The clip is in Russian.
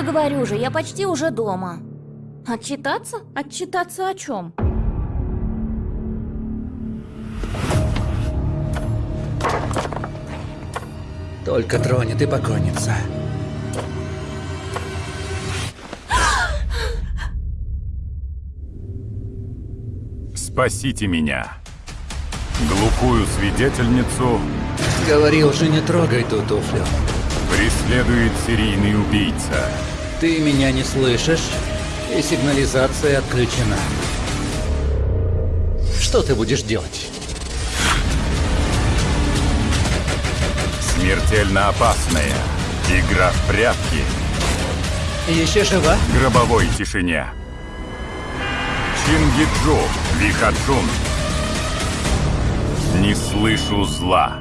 говорю же, я почти уже дома. Отчитаться? Отчитаться о чем? Только тронет и покойница. Спасите меня. Глухую свидетельницу Говорил же, не трогай ту туфлю. Преследует серийный убийца. Ты меня не слышишь, и сигнализация отключена. Что ты будешь делать? Смертельно опасная. Игра в прятки. Еще жива? В гробовой тишине. Чингиджу, Вихаджун. Не слышу зла.